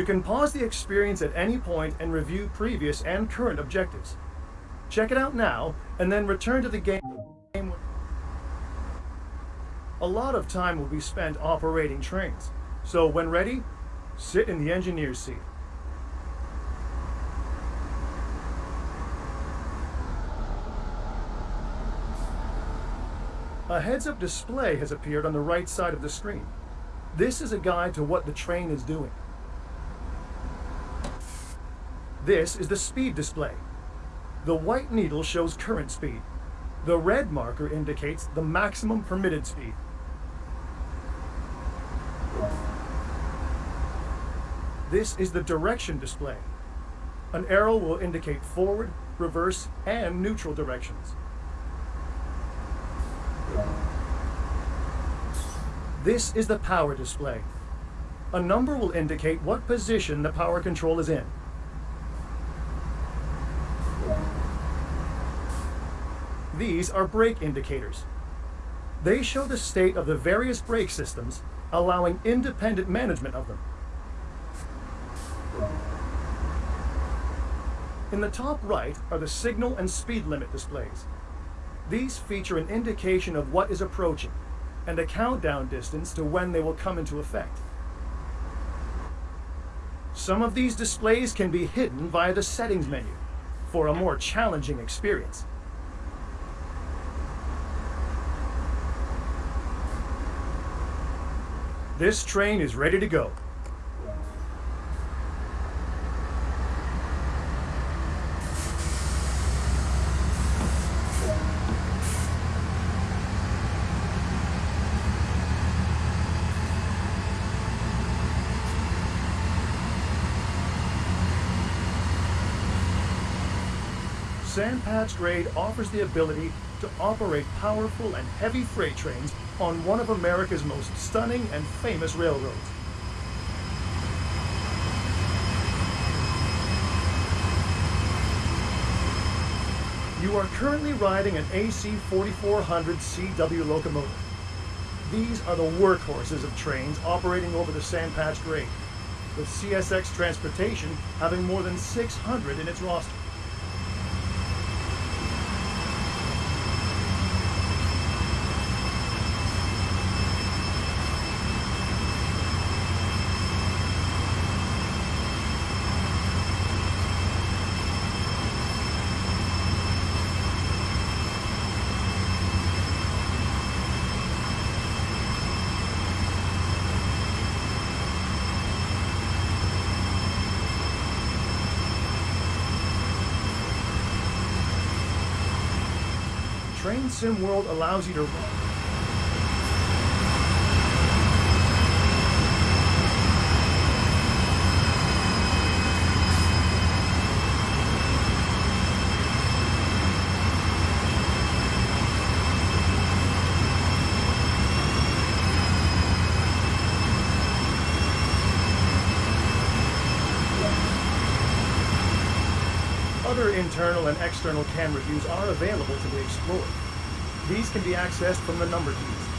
You can pause the experience at any point and review previous and current objectives. Check it out now, and then return to the game. A lot of time will be spent operating trains, so when ready, sit in the engineer's seat. A heads-up display has appeared on the right side of the screen. This is a guide to what the train is doing. This is the speed display. The white needle shows current speed. The red marker indicates the maximum permitted speed. This is the direction display. An arrow will indicate forward, reverse, and neutral directions. This is the power display. A number will indicate what position the power control is in. These are brake indicators. They show the state of the various brake systems, allowing independent management of them. In the top right are the signal and speed limit displays. These feature an indication of what is approaching and a countdown distance to when they will come into effect. Some of these displays can be hidden via the settings menu for a more challenging experience. This train is ready to go. Sandpatch Grade offers the ability to operate powerful and heavy freight trains on one of America's most stunning and famous railroads. You are currently riding an AC 4400 CW locomotive. These are the workhorses of trains operating over the Sandpatch Grade, with CSX Transportation having more than 600 in its roster. Train Sim World allows you to Other internal and external camera views are available to be explored. These can be accessed from the number keys.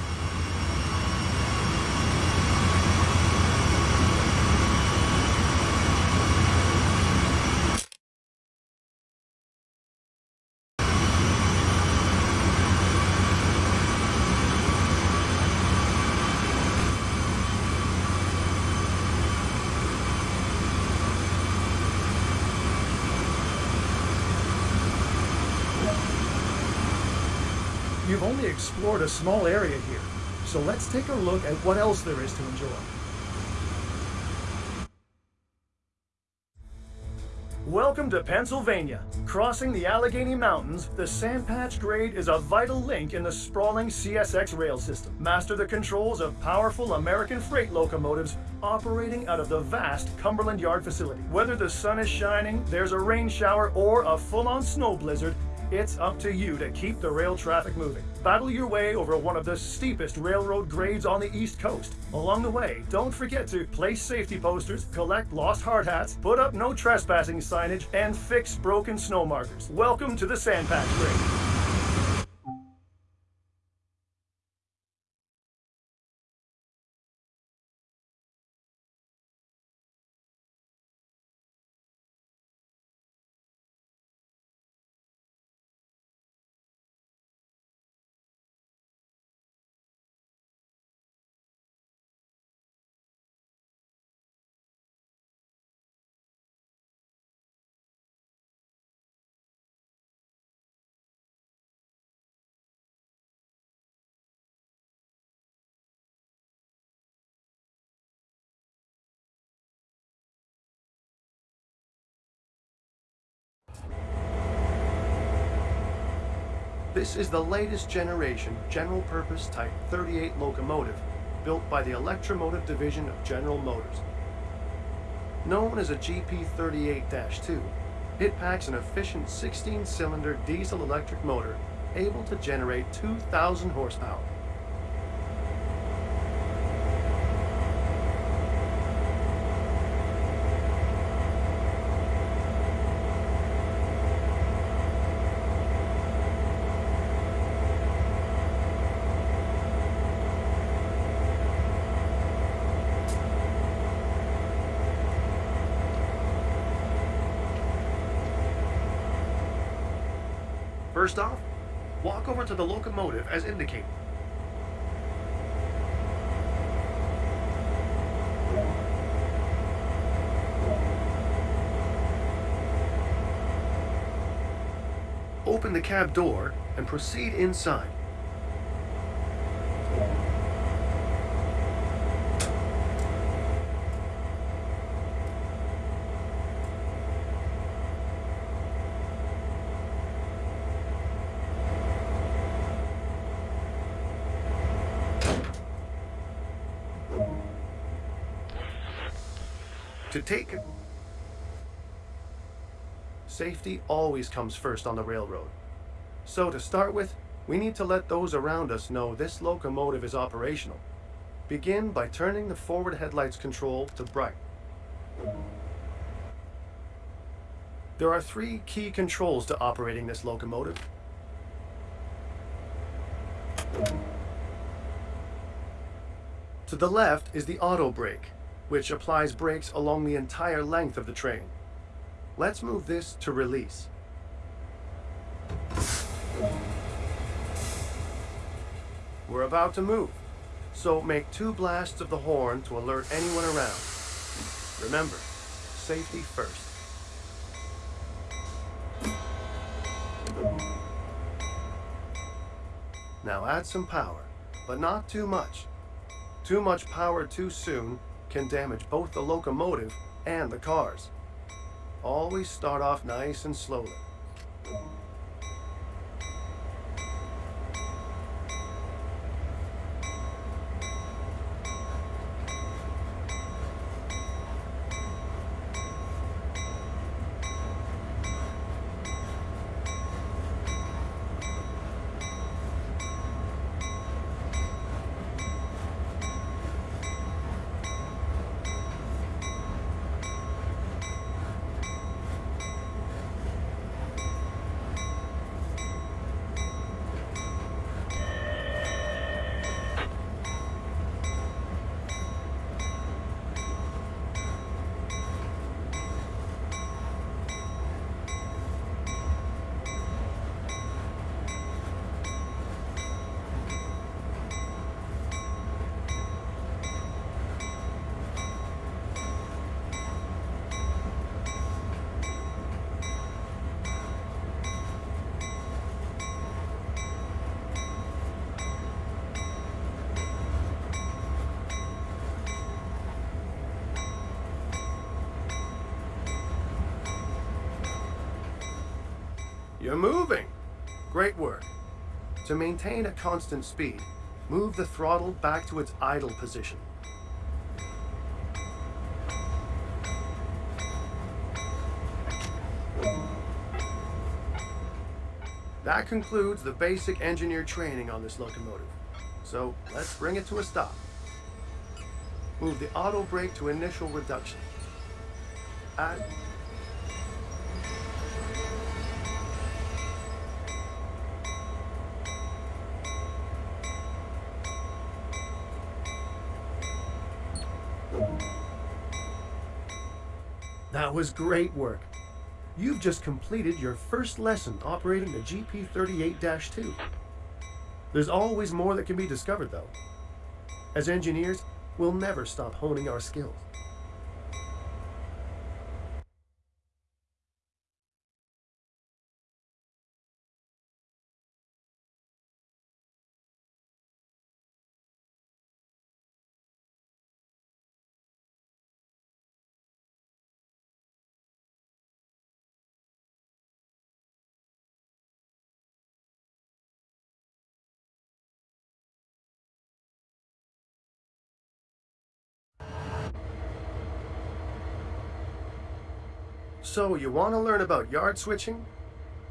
You've only a small area here, so let's take a look at what else there is to enjoy. Welcome to Pennsylvania. Crossing the Allegheny Mountains, the Sand Patch Grade is a vital link in the sprawling CSX rail system. Master the controls of powerful American freight locomotives operating out of the vast Cumberland Yard facility. Whether the sun is shining, there's a rain shower, or a full-on snow blizzard, it's up to you to keep the rail traffic moving. Battle your way over one of the steepest railroad grades on the East Coast. Along the way, don't forget to place safety posters, collect lost hard hats, put up no trespassing signage, and fix broken snow markers. Welcome to the Sandpatch Grade. This is the latest generation general purpose Type 38 locomotive built by the Electromotive Division of General Motors. Known as a GP38-2, it packs an efficient 16-cylinder diesel-electric motor able to generate 2,000 horsepower. First off, walk over to the locomotive as indicated. Open the cab door and proceed inside. To take Safety always comes first on the railroad. So to start with, we need to let those around us know this locomotive is operational. Begin by turning the forward headlights control to bright. There are three key controls to operating this locomotive. To the left is the auto brake, which applies brakes along the entire length of the train. Let's move this to release. We're about to move, so make two blasts of the horn to alert anyone around. Remember, safety first. Now add some power, but not too much. Too much power too soon can damage both the locomotive and the cars. Always start off nice and slowly. You're moving! Great work. To maintain a constant speed, move the throttle back to its idle position. That concludes the basic engineer training on this locomotive. So let's bring it to a stop. Move the auto brake to initial reduction. Add That was great work. You've just completed your first lesson operating the GP38-2. There's always more that can be discovered, though. As engineers, we'll never stop honing our skills. So, you want to learn about yard switching?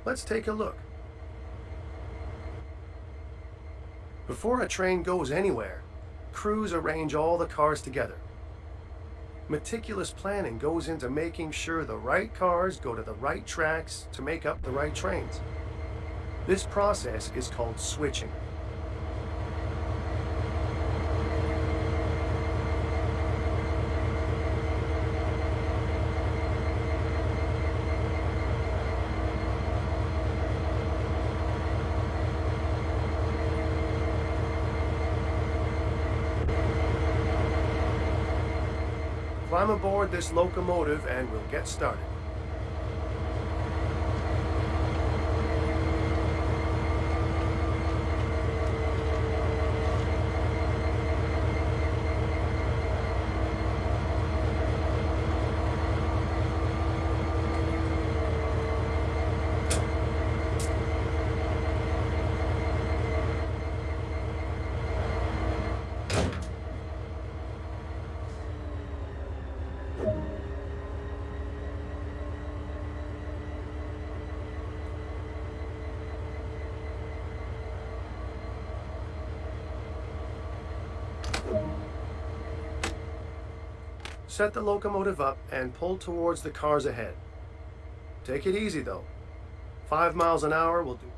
Let's take a look. Before a train goes anywhere, crews arrange all the cars together. Meticulous planning goes into making sure the right cars go to the right tracks to make up the right trains. This process is called switching. Climb aboard this locomotive and we'll get started. Set the locomotive up and pull towards the cars ahead. Take it easy though. Five miles an hour will do.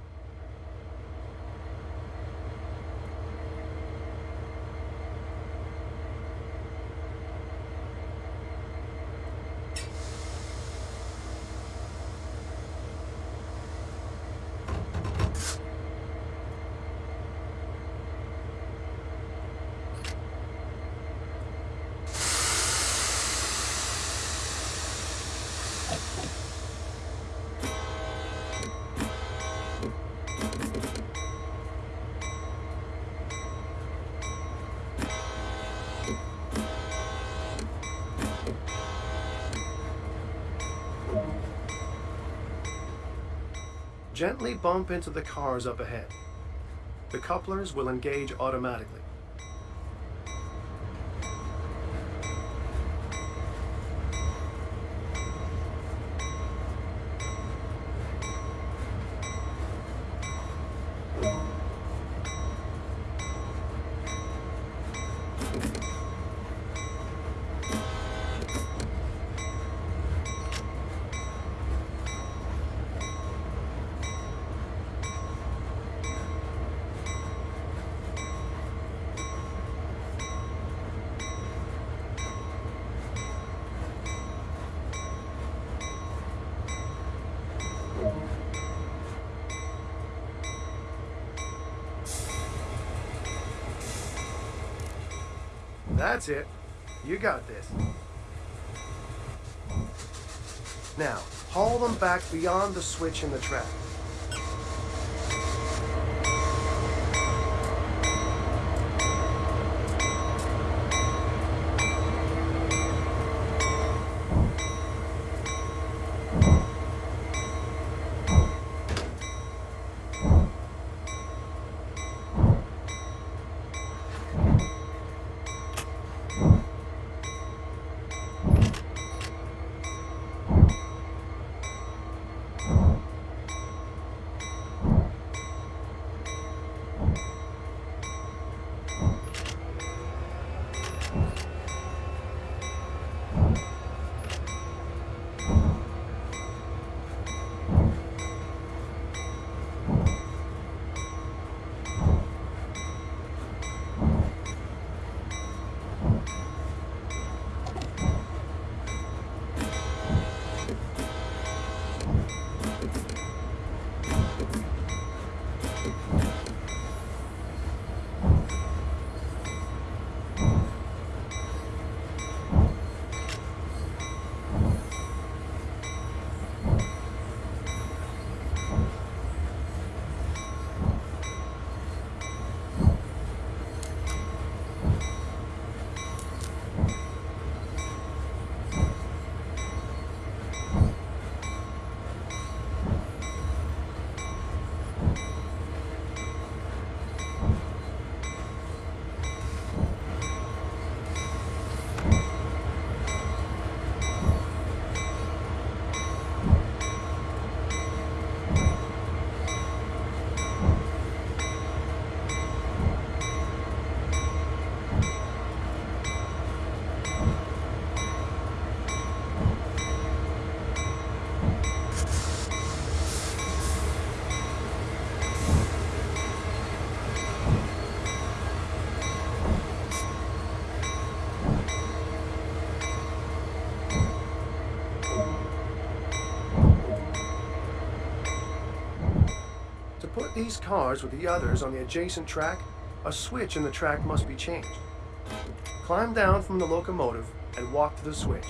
Gently bump into the cars up ahead. The couplers will engage automatically. That's it. You got this. Now, haul them back beyond the switch in the track. these cars with the others on the adjacent track, a switch in the track must be changed. Climb down from the locomotive and walk to the switch.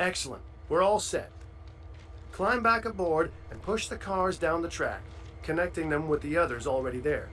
Excellent. We're all set. Climb back aboard and push the cars down the track, connecting them with the others already there.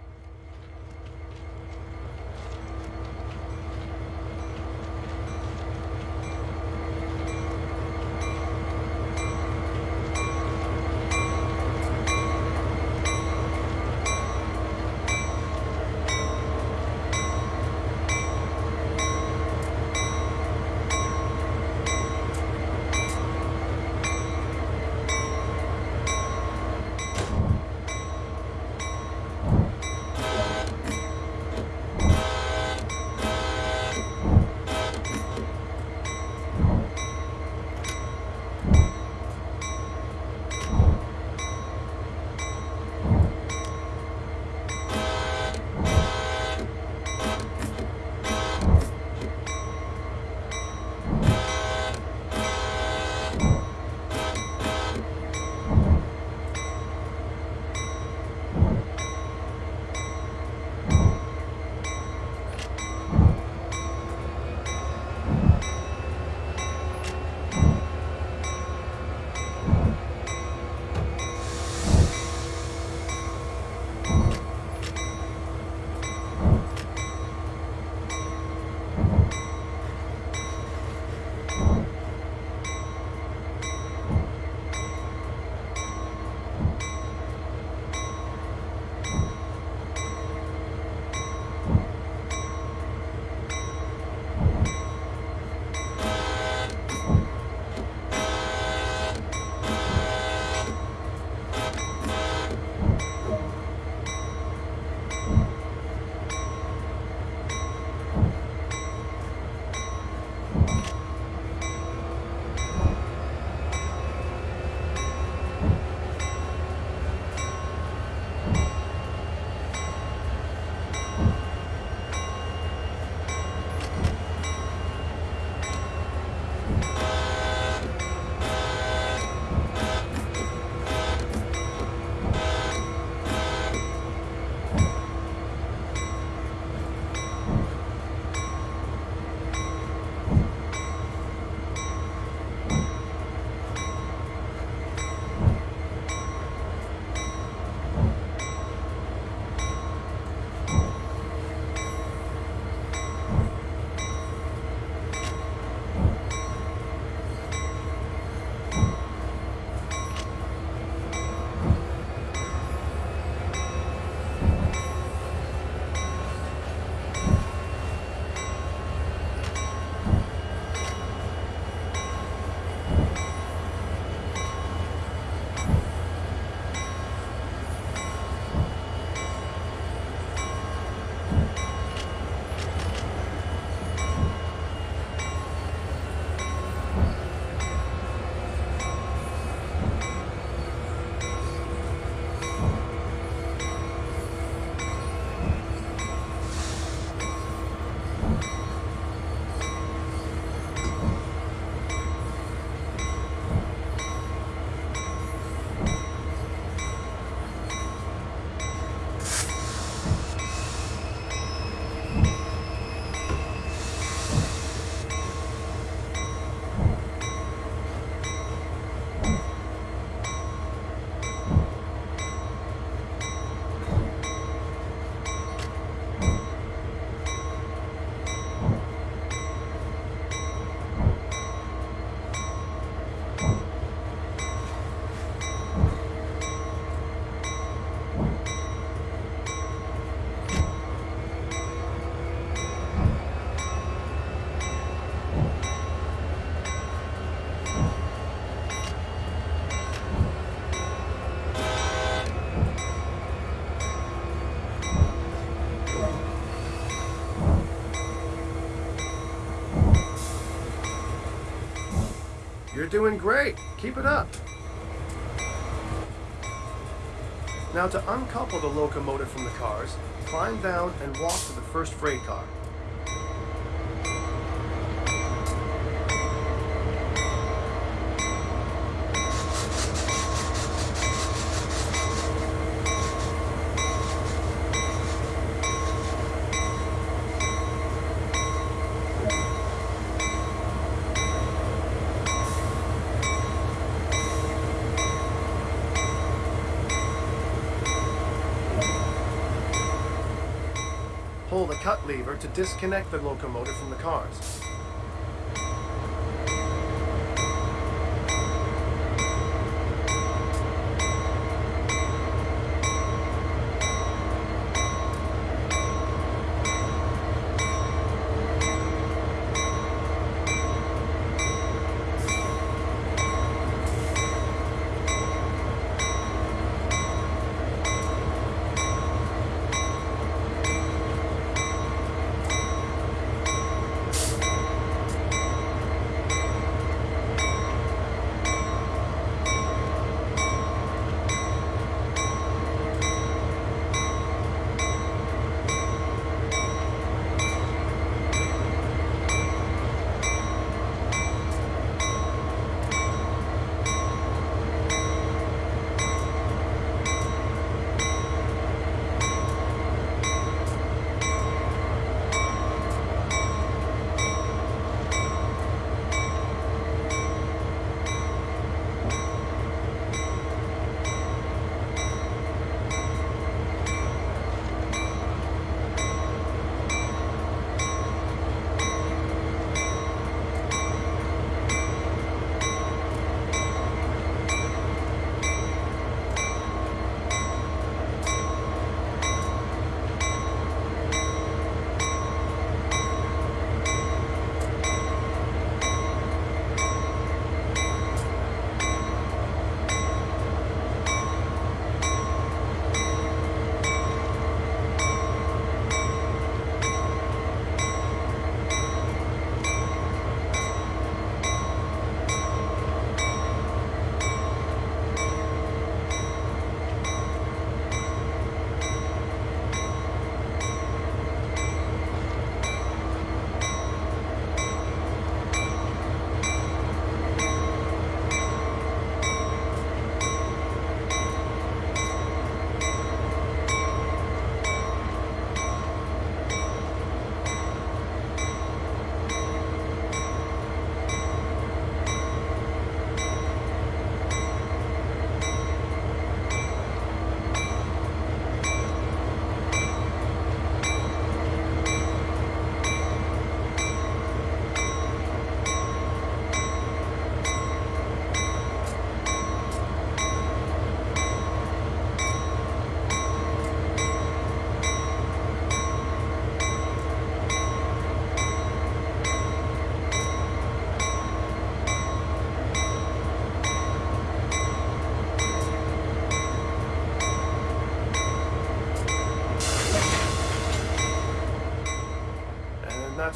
You're doing great. Keep it up. Now to uncouple the locomotive from the cars, climb down and walk to the first freight car. Pull the cut lever to disconnect the locomotive from the cars.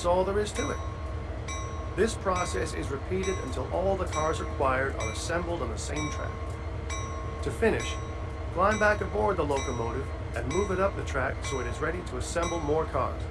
That's all there is to it. This process is repeated until all the cars required are assembled on the same track. To finish, climb back aboard the locomotive and move it up the track so it is ready to assemble more cars.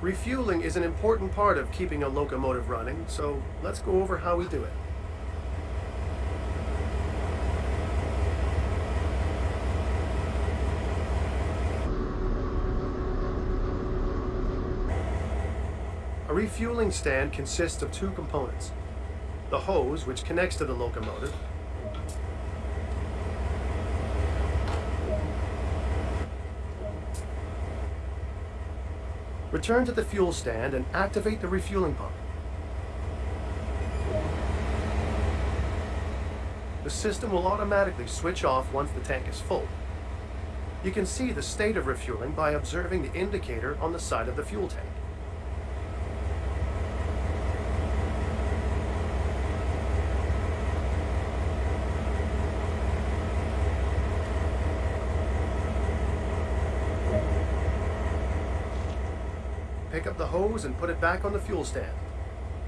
Refueling is an important part of keeping a locomotive running, so let's go over how we do it. A refueling stand consists of two components. The hose, which connects to the locomotive, Return to the fuel stand and activate the refueling pump. The system will automatically switch off once the tank is full. You can see the state of refueling by observing the indicator on the side of the fuel tank. The hose and put it back on the fuel stand.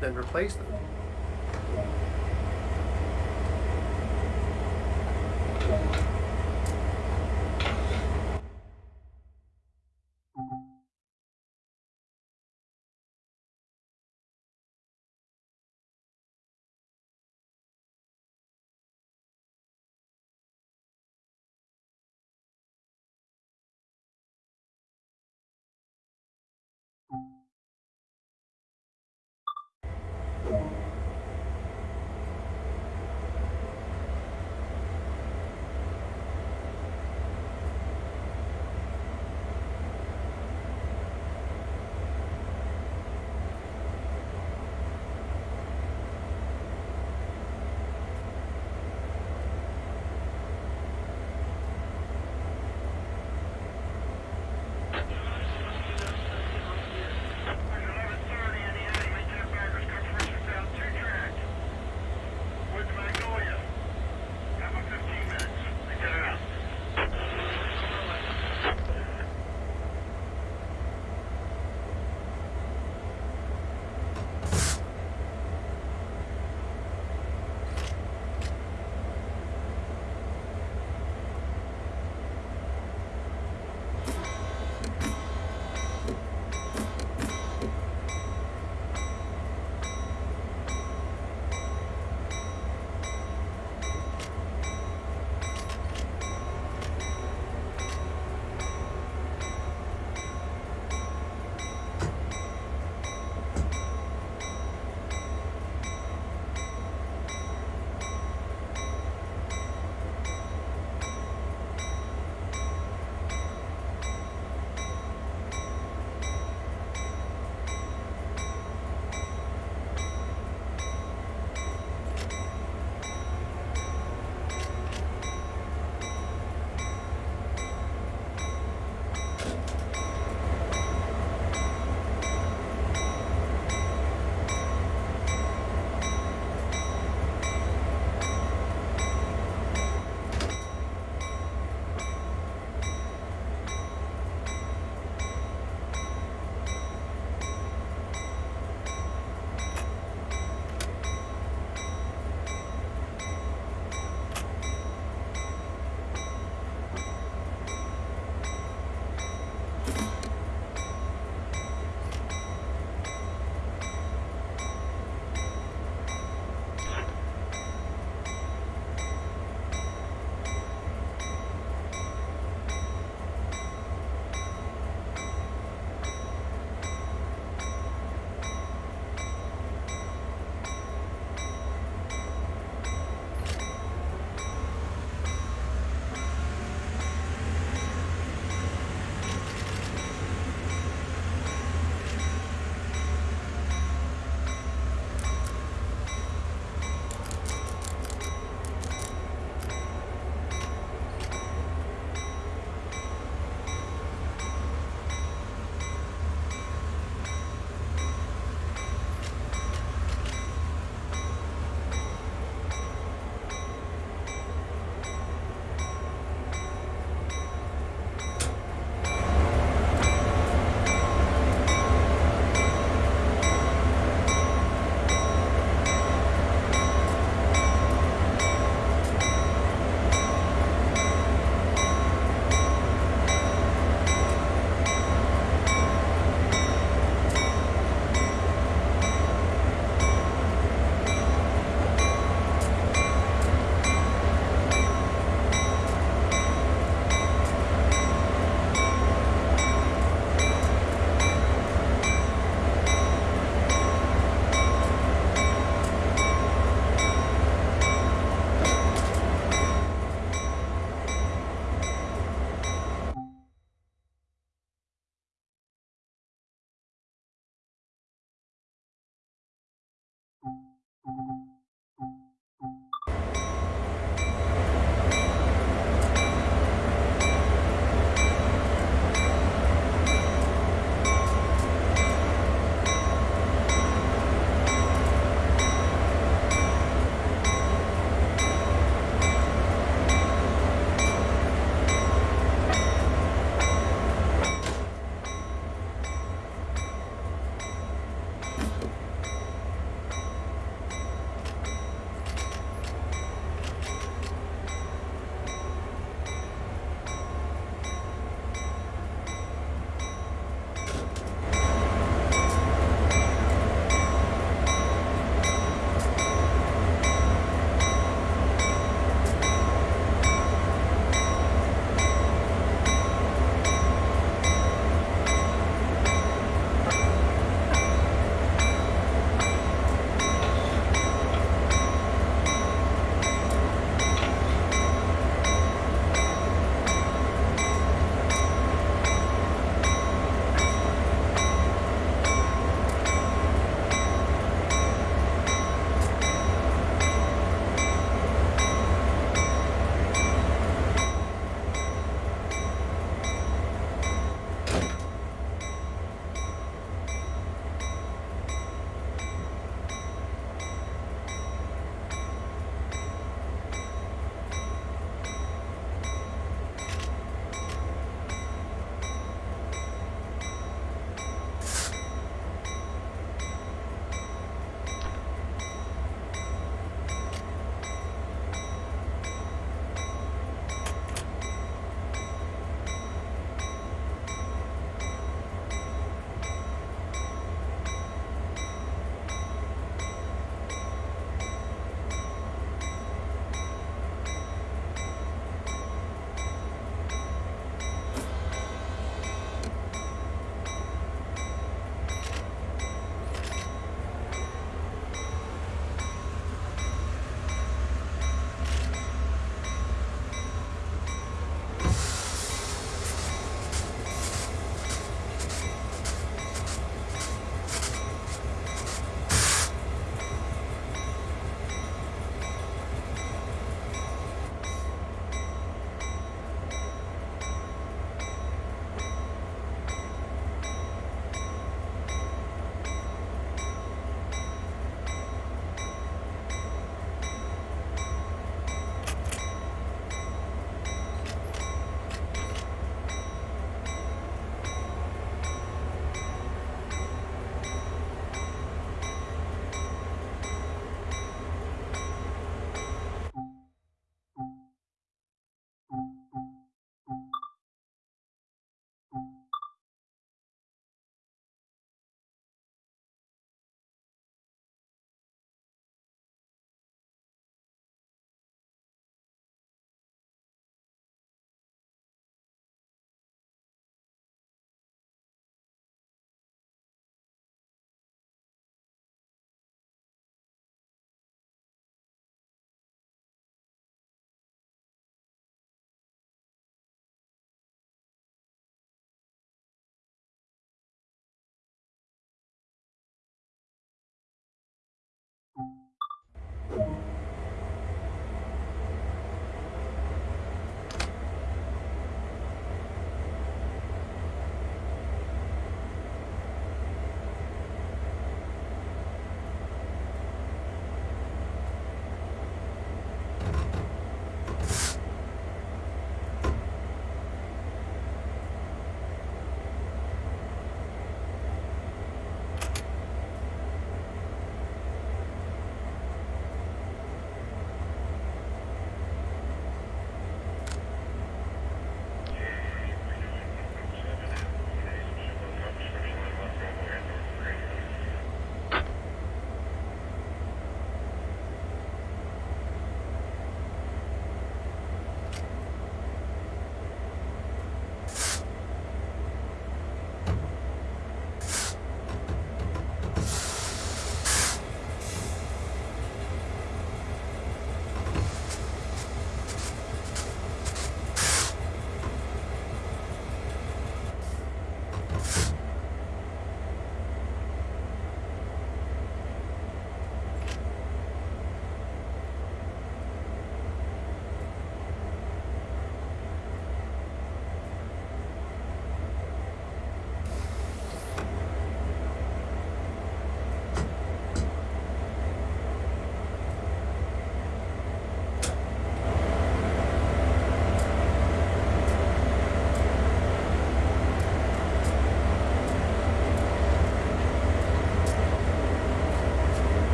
Then replace them.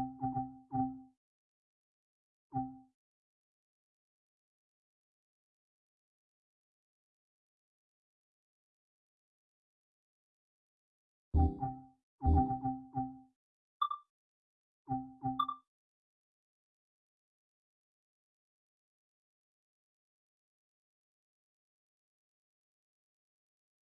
Thank you.